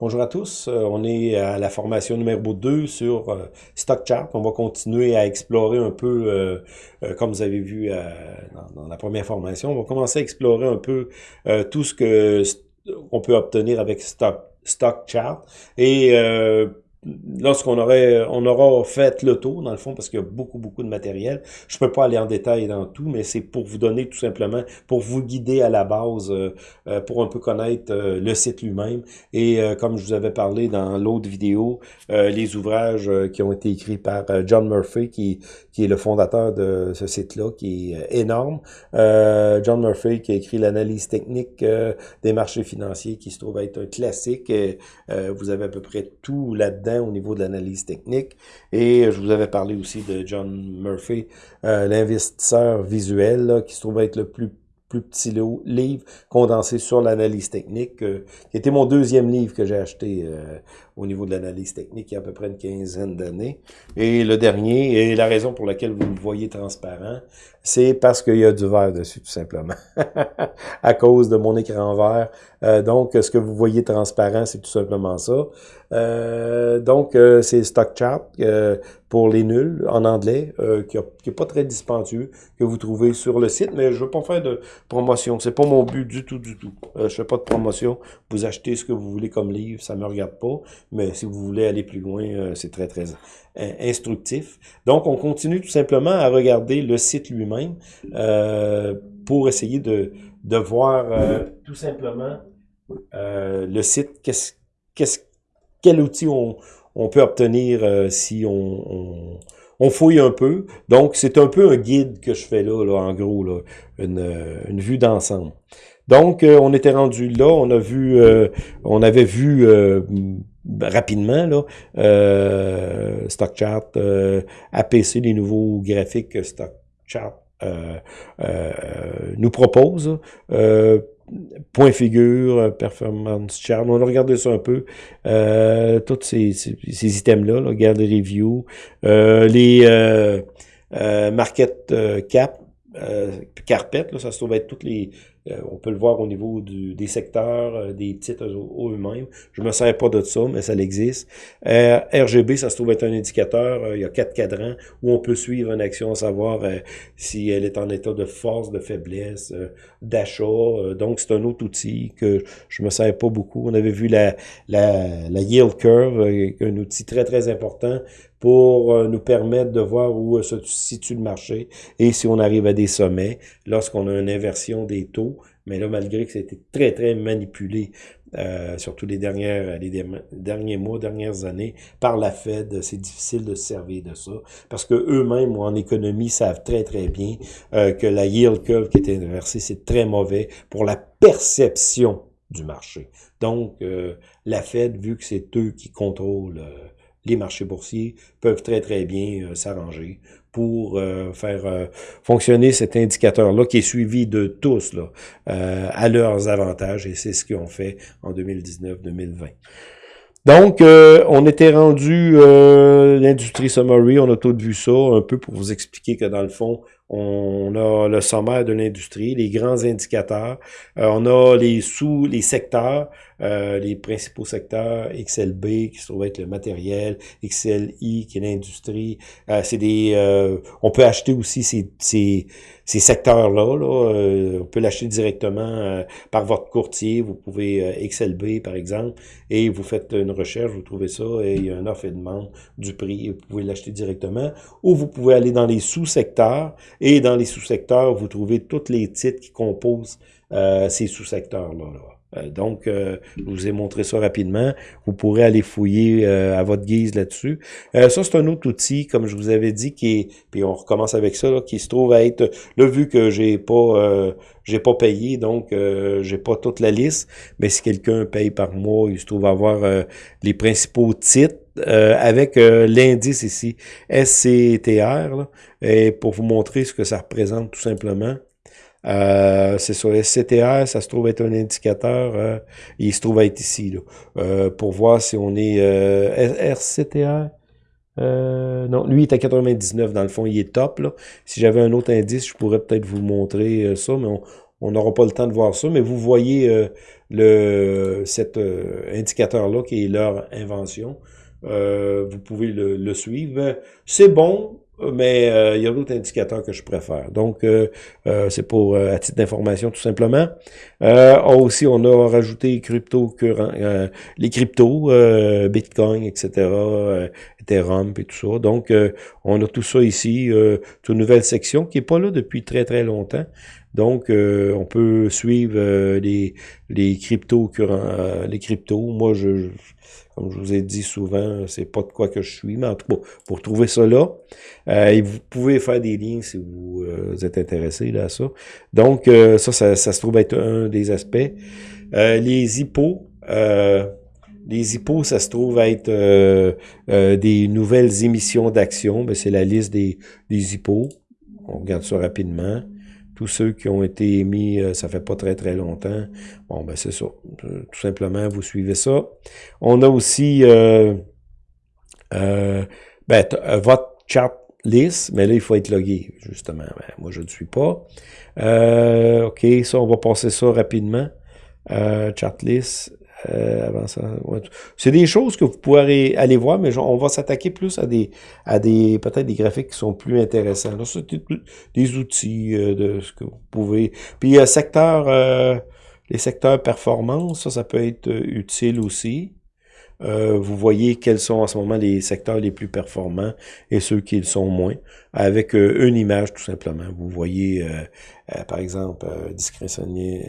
Bonjour à tous, euh, on est à la formation numéro 2 sur euh, StockChart. On va continuer à explorer un peu, euh, comme vous avez vu dans, la première formation, on va commencer à explorer un peu tout ce que on peut obtenir avec Stock, StockChart. Et lorsqu'on aurait on aura fait le tour, dans le fond, parce qu'il y a beaucoup, beaucoup de matériel. Je peux pas aller en détail dans tout, mais c'est pour vous donner tout simplement, pour vous guider à la base, euh, euh, pour un peu connaître euh, le site lui-même. Et comme je vous avais parlé dans l'autre vidéo, les ouvrages qui ont été écrits par John Murphy, qui, qui est le fondateur de ce site-là, qui est énorme. John Murphy qui a écrit l'analyse technique des marchés financiers, qui se trouve être un classique. vous avez à peu près tout là-dedans au niveau de l'analyse technique. Et je vous avais parlé aussi de John Murphy, euh, l'investisseur visuel, qui se trouve être le plus plus petit livre condensé sur l'analyse technique, euh, qui était mon deuxième livre que j'ai acheté euh, au niveau de l'analyse technique il y a à peu près une quinzaine d'années. Et le dernier, et la raison pour laquelle vous me voyez transparent, c'est parce qu'il y a du verre dessus, tout simplement, à cause de mon écran vert. Euh, donc, ce que vous voyez transparent, c'est tout simplement ça. Euh, donc, euh, c'est StockChart pour les nuls en anglais, qui n'est pas très dispendieux, que vous trouvez sur le site, mais je veux pas faire de promotion. C'est pas mon but du tout, du tout. je fais pas de promotion. Vous achetez ce que vous voulez comme livre, ça me regarde pas mais si vous voulez aller plus loin, euh, c'est très, très euh, instructif. Donc, on continue tout simplement à regarder le site lui-même euh, pour essayer de, de voir tout simplement le site, qu'est-ce, qu'est-ce, quel outil on, on peut obtenir si on, on, fouille un peu. Donc, c'est un peu un guide que je fais là, là en gros, là, une, une vue d'ensemble. Donc, on était rendu là, on a vu, on avait vu rapidement, là, euh, StockChart, euh, APC, les nouveaux graphiques StockChart euh, euh, nous propose. Euh, point figure, performance chart. On a regardé ça un peu. Euh, tous ces, ces, items-là, là, regarde les reviews. les market cap, carpet, là, ça se trouve être toutes les euh, on peut le voir au niveau des secteurs, euh, des titres eux-mêmes. Je me sers pas de ça, mais ça existe. Euh, RGB, ça se trouve être un indicateur. il y a quatre cadrans où on peut suivre une action, savoir si elle est en état de force, de faiblesse, d'achat. donc, c'est un autre outil que je me sers pas beaucoup. On avait vu la, la, la yield curve, un outil très, très important pour nous permettre de voir où se situe le marché et si on arrive à des sommets lorsqu'on a une inversion des taux mais là, malgré que c'était très, très manipulé, euh, surtout les, dernières, les derniers mois, dernières années, par la Fed, c'est difficile de se servir de ça. Parce que eux-mêmes, en économie, savent très, très bien euh, que la yield curve qui est inversée, c'est très mauvais pour la perception du marché. Donc, euh, la Fed, vu que c'est eux qui contrôlent les marchés boursiers, peuvent très, très bien s'arranger pour euh, faire euh, fonctionner cet indicateur-là qui est suivi de tous là, euh, à leurs avantages et c'est ce qu'ils ont fait en 2019-2020. Donc, on était rendu l'industrie summary, on a tout vu ça un peu pour vous expliquer que dans le fond, on a le sommaire de l'industrie, les grands indicateurs, on a les sous, les secteurs, euh, les principaux secteurs, XLB qui se trouve être le matériel, XLI qui est l'industrie. Euh, c'est des, euh, on peut acheter aussi ces, ces, ces secteurs-là. Là, on peut l'acheter directement par votre courtier. Vous pouvez XLB par exemple et vous faites une recherche, vous trouvez ça et il y a un offre et demande du prix vous pouvez l'acheter directement. Ou vous pouvez aller dans les sous-secteurs et dans les sous-secteurs, vous trouvez tous les titres qui composent ces sous-secteurs-là. là. Euh, donc, euh, je vous ai montré ça rapidement. Vous pourrez aller fouiller euh, à votre guise là-dessus. ça, c'est un autre outil, comme je vous avais dit, qui est, puis on recommence avec ça, qui se trouve à être, là, vu que j'ai pas j'ai pas payé, donc j'ai pas toute la liste, mais si quelqu'un paye par mois, il se trouve avoir les principaux titres avec l'indice ici, SCTR, et pour vous montrer ce que ça représente tout simplement. Euh, c'est sur SCTR, ça se trouve être un indicateur, euh, il se trouve être ici, euh, pour voir si on est RCTR. non, lui est à 99 dans le fond, il est top. Si j'avais un autre indice, je pourrais peut-être vous montrer ça, mais on n'aura pas le temps de voir ça, mais vous voyez euh, le cet indicateur-là qui est leur invention. Vous pouvez le suivre. C'est bon, mais euh, il y a d'autres indicateurs que je préfère. Donc, euh, euh, c'est pour à titre d'information tout simplement. aussi, on a rajouté crypto les cryptos, Bitcoin, etc., Ethereum et tout ça. Donc, on a tout ça ici, une nouvelle section qui est pas là depuis très très longtemps. Donc, on peut suivre les les cryptos, les cryptos. Moi, je comme je vous ai dit souvent, c'est pas de quoi que je suis, mais en tout cas, pour trouver ça là, euh, vous pouvez faire des liens si vous, euh, êtes intéressé là, à ça. Donc, euh, ça, ça, se trouve être un des aspects. les hippos, les hippos, ça se trouve être des nouvelles émissions d'actions. Ben, c'est la liste des, des hippos. On regarde ça rapidement tous ceux qui ont été émis, euh, ça fait pas très très longtemps. Bon, ben c'est ça. Euh, tout simplement, vous suivez ça. On a aussi euh, ben, votre chat list, mais là, il faut être logué, justement. Ben, moi, je ne suis pas. OK, ça, on va passer ça rapidement. chat list. Euh, c'est des choses que vous pourrez aller voir, mais on va s'attaquer plus à des, à des peut-être des graphiques qui sont plus intéressants. Là, c'est des, outils euh, de ce que vous pouvez. Puis euh, secteur, euh, les secteurs performance, ça, ça peut être utile aussi. vous voyez quels sont en ce moment les secteurs les plus performants et ceux qui le sont moins, avec une image tout simplement. Vous voyez, par exemple, discrétionner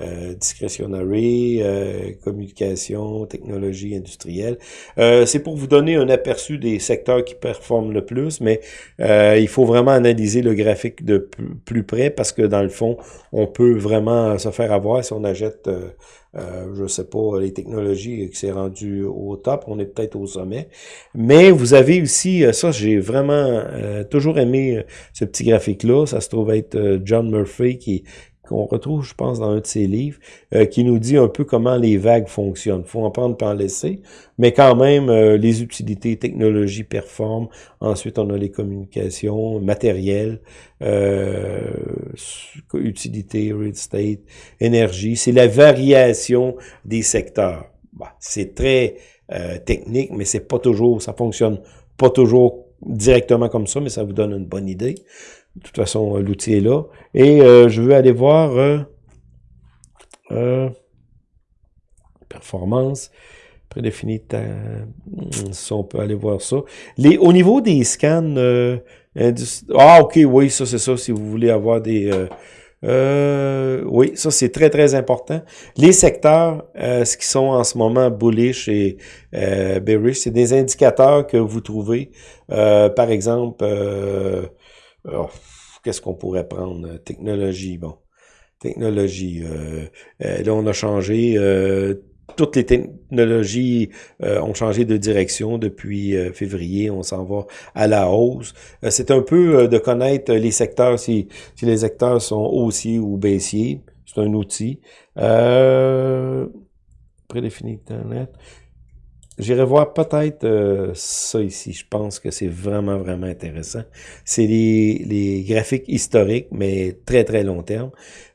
euh, euh, communication, technologie industrielle. Euh, c'est pour vous donner un aperçu des secteurs qui performent le plus, mais il faut vraiment analyser le graphique de plus près parce que dans le fond, on peut vraiment se faire avoir si on achète, je sais pas, les technologies qui s'est rendu au top, on est peut-être au sommet. Mais vous avez aussi, ça j'ai vraiment toujours aimé ce petit graphique-là, ça se trouve être John Murphy qui qu'on retrouve, je pense, dans un de ses livres, euh, qui nous dit un peu comment les vagues fonctionnent. faut en prendre pas en laisser, mais quand même, euh, les utilités, technologies performent. Ensuite, on a les communications, matériel, euh, utilité, real estate, énergie. C'est la variation des secteurs. Bah, c'est très euh, technique, mais c'est pas toujours, ça fonctionne pas toujours directement comme ça, mais ça vous donne une bonne idée. De toute façon, l'outil est là. Et euh, je veux aller voir euh, euh, performance prédéfinie. Si on peut aller voir ça. Les, au niveau des scans, ah ok, oui, ça c'est ça. Si vous voulez avoir des oui, ça c'est très très important. Les secteurs, ce qui sont en ce moment bullish et bearish, c'est des indicateurs que vous trouvez. par exemple, Oh, qu'est-ce qu'on pourrait prendre? Technologie, bon. Technologie. Euh, euh, là, on a changé. Euh, toutes les technologies ont changé de direction depuis février. On s'en va à la hausse. C'est un peu de connaître les secteurs, si, si les secteurs sont haussiers ou baissiers. C'est un outil. prédéfini Internet. J'irai voir peut-être euh, ça ici. Je pense que c'est vraiment, vraiment intéressant. C'est les, les, graphiques historiques, mais très, très long terme.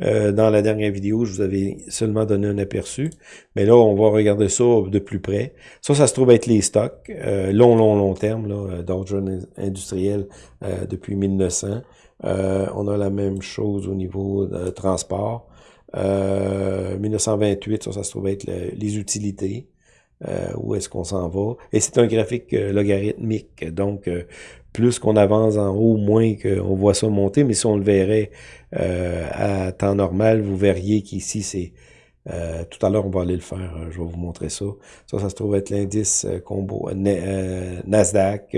Euh, dans la dernière vidéo, je vous avais seulement donné un aperçu. Mais là, on va regarder ça de plus près. Ça, ça se trouve être les stocks. Euh, long, long, long terme, là, d'ordre industriel depuis 1900. on a la même chose au niveau de transport. 1928, ça, ça se trouve être les utilités. Euh, où est-ce qu'on s'en va? Et c'est un graphique euh, logarithmique, donc euh, plus qu'on avance en haut, moins qu'on voit ça monter, mais si on le verrait à temps normal, vous verriez qu'ici, c'est... tout à l'heure, on va aller le faire, je vais vous montrer ça. Ça, ça se trouve être l'indice combo Nasdaq,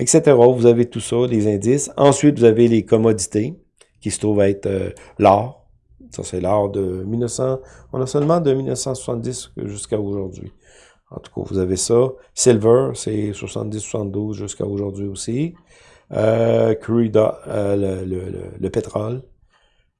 etc. Vous avez tout ça, les indices. Ensuite, vous avez les commodités, qui se trouvent être l'or. Ça, c'est l'or de 1900... On a seulement de 1970 jusqu'à aujourd'hui. En tout cas, vous avez ça. Silver, c'est 70-72 jusqu'à aujourd'hui aussi. Euh, crude, euh, le, le, le, pétrole.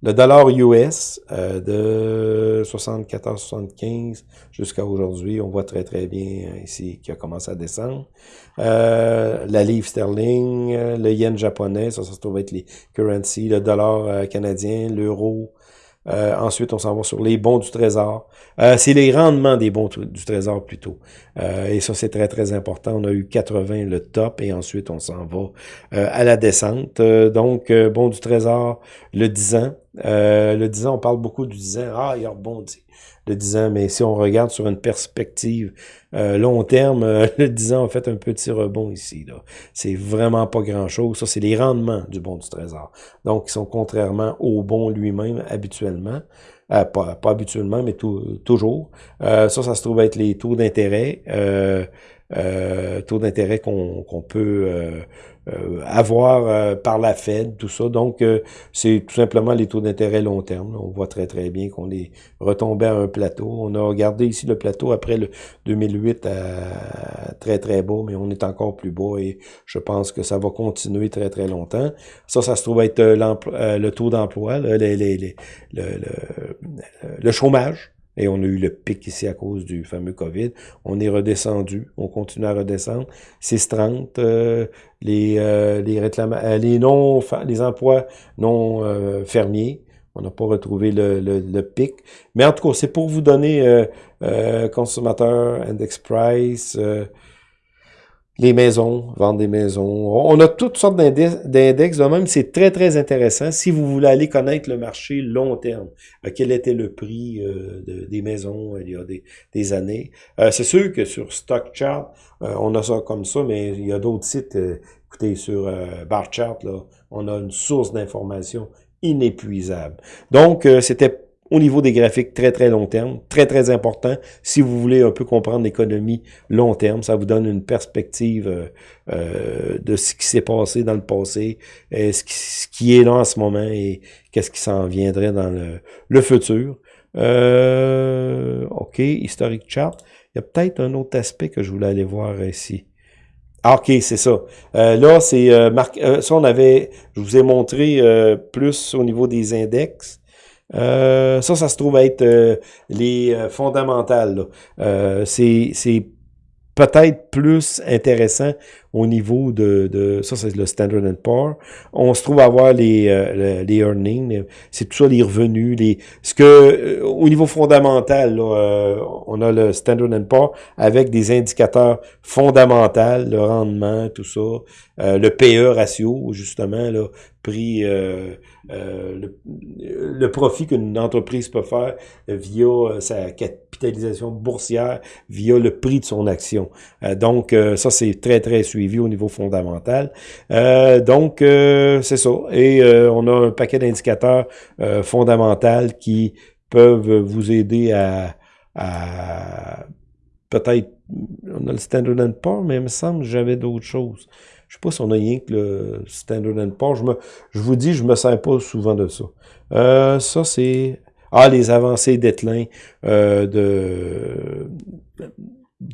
Le dollar US euh, de 74,75 jusqu'à aujourd'hui, on voit très très bien ici qui a commencé à descendre. La livre sterling, le yen japonais, ça, ça se trouve être les currencies, le dollar canadien, l'euro, euh, ensuite, on s'en va sur les bons du trésor. Euh, c'est les rendements des bons du trésor plutôt. Euh, et ça, c'est très, très important. On a eu 80 le top et ensuite, on s'en va à la descente. donc, bon du trésor, le 10 ans. Le 10 ans, on parle beaucoup du 10 ans. Ah, il a rebondi le 10 ans, mais si on regarde sur une perspective euh, long terme, euh, le 10 ans a fait un petit rebond ici. là. C'est vraiment pas grand-chose. Ça, c'est les rendements du bon du trésor. Donc, ils sont contrairement au bon lui-même habituellement. Euh, pas, pas, habituellement, mais toujours. ça, ça se trouve être les taux d'intérêt. Taux d'intérêt qu'on peut euh, avoir euh, par la Fed, tout ça. Donc, euh, c'est tout simplement les taux d'intérêt long terme. On voit très, très bien qu'on est retombé à un plateau. On a regardé ici le plateau après le 2008 à très, très bas, mais on est encore plus bas et je pense que ça va continuer très, très longtemps. Ça, ça se trouve être le taux d'emploi, le, le, le chômage. Et on a eu le pic ici à cause du fameux COVID. On est redescendu, on continue à redescendre. 6,30, euh, les, euh, les, euh, les, non, les emplois non euh, fermiers. On n'a pas retrouvé le, le, le, pic. Mais en tout cas, c'est pour vous donner consommateur, index price, les maisons, vendre des maisons. On a toutes sortes d'index de même. C'est très, très intéressant. Si vous voulez aller connaître le marché long terme, euh, quel était le prix euh, des maisons euh, il y a des, années. c'est sûr que sur StockChart, on a ça comme ça, mais il y a d'autres sites. écoutez, sur BarChart, là, on a une source d'information inépuisable. Donc, c'était au niveau des graphiques très, très long terme, très, très important. Si vous voulez un peu comprendre l'économie long terme, ça vous donne une perspective euh, euh, de ce qui s'est passé dans le passé, et ce, qui, est là en ce moment et qu'est-ce qui s'en viendrait dans le, le futur. Euh, OK, Historic Chart. Il y a peut-être un autre aspect que je voulais aller voir ici. Ah, OK, c'est ça. là, c'est ça, on avait, je vous ai montré plus au niveau des index. Euh, ça, ça se trouve être euh, les euh, fondamentales. c'est peut-être plus intéressant au niveau de, de ça c'est le Standard Poor's. On se trouve à avoir les, euh, les earnings, c'est tout ça les revenus, les ce que euh, au niveau fondamental, là, euh, on a le Standard Poor's avec des indicateurs fondamentaux, le rendement, tout ça, le PE ratio justement là, prix le, le, profit qu'une entreprise peut faire via sa capitalisation boursière, via le prix de son action. Donc ça c'est très très suivi au niveau fondamental. Euh, donc, euh, c'est ça. Et euh, on a un paquet d'indicateurs fondamentaux qui peuvent vous aider à, peut-être, on a le Standard Poor's, mais il me semble que j'avais d'autres choses. Je sais pas si on a rien que le Standard Poor's. Je, me, je vous dis, je me sers pas souvent de ça. ça, c'est... Ah, les avancées d'Etlin de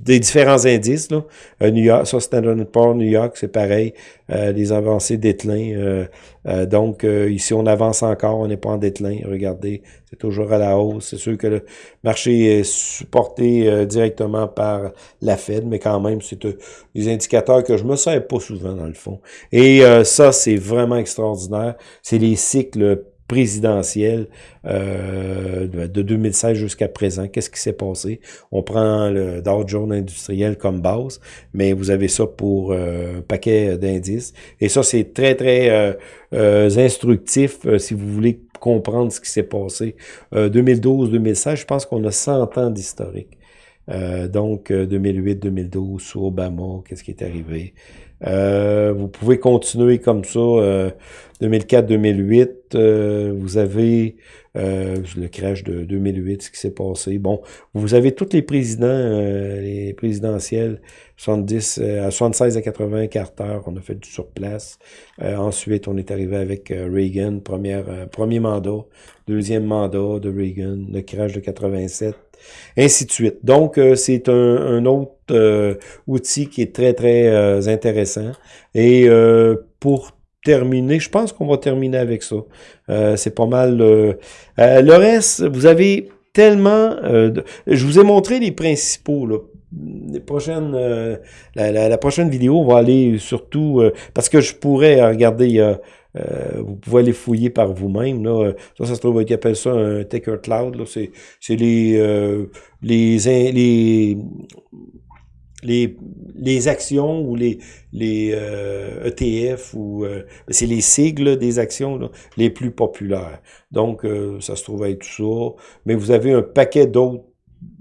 des différents indices. Là. Euh, New York, ça Standard Poor's, New York, c'est pareil. Euh, les avancées déclin. Euh, donc ici, on avance encore, on n'est pas en déclin. Regardez, c'est toujours à la hausse. C'est sûr que le marché est supporté directement par la Fed, mais quand même, c'est des indicateurs que je me sers pas souvent dans le fond. Et ça, c'est vraiment extraordinaire. C'est les cycles présidentielle euh, de 2016 jusqu'à présent. Qu'est-ce qui s'est passé? On prend le Dow Jones industriel comme base, mais vous avez ça pour euh, un paquet d'indices. Et ça, c'est très, très euh, instructif si vous voulez comprendre ce qui s'est passé. 2012-2016, je pense qu'on a 100 ans d'historique. donc, 2008-2012, sous Obama, qu'est-ce qui est arrivé? Euh, vous pouvez continuer comme ça. 2004-2008, euh, euh, vous avez le crash de 2008, ce qui s'est passé. Bon, vous avez tous les présidents, les présidentielles, 70, à 76 à 80, Carter, on a fait du surplace. ensuite, on est arrivé avec Reagan, première, premier mandat, deuxième mandat de Reagan, le crash de 87 ainsi de suite. Donc, euh, c'est un, autre euh, outil qui est très, très euh, intéressant. Et pour terminer. Je pense qu'on va terminer avec ça. c'est pas mal. le reste, vous avez tellement... je vous ai montré les principaux, les prochaines, euh, la, prochaine vidéo, on va aller surtout, parce que je pourrais regarder, euh, vous pouvez aller fouiller par vous-même, là, ça, ça se trouve, ils appellent ça un Taker Cloud, c'est les, les, les, les, les actions ou les, les ETF e ou c'est les sigles des actions les plus populaires. Donc, ça se trouve être tout ça. Mais vous avez un paquet d'autres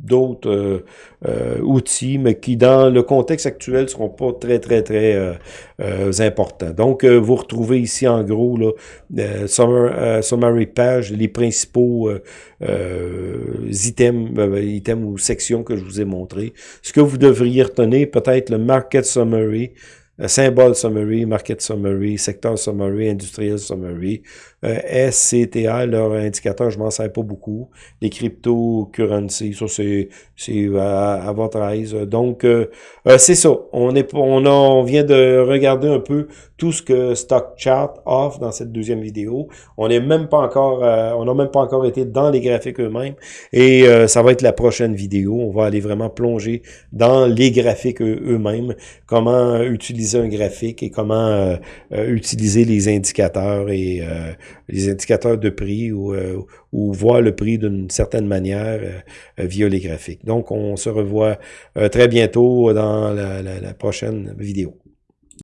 d'autres euh, euh, outils, mais qui, dans le contexte actuel, seront pas très, très, très euh, importants. Donc, vous retrouvez ici, en gros, là, summary page, les principaux items, items ou sections que je vous ai montrés. Ce que vous devriez retenir, peut-être le market summary, symbole summary, market summary, secteur summary, industriel summary, euh, SCTA, leur indicateur, je m'en sers pas beaucoup. Les cryptocurrencies, ça c'est à, votre aise. Donc, euh, euh, c'est ça. On, est, on, a, on vient de regarder un peu tout ce que Stock Chart offre dans cette deuxième vidéo. On n'est même pas encore, on n'a même pas encore été dans les graphiques eux-mêmes. Et ça va être la prochaine vidéo. On va aller vraiment plonger dans les graphiques eux-mêmes, comment utiliser un graphique et comment utiliser les indicateurs et les indicateurs de prix ou, euh, voir le prix d'une certaine manière euh, euh, via les graphiques. Donc, on se revoit très bientôt dans la prochaine vidéo.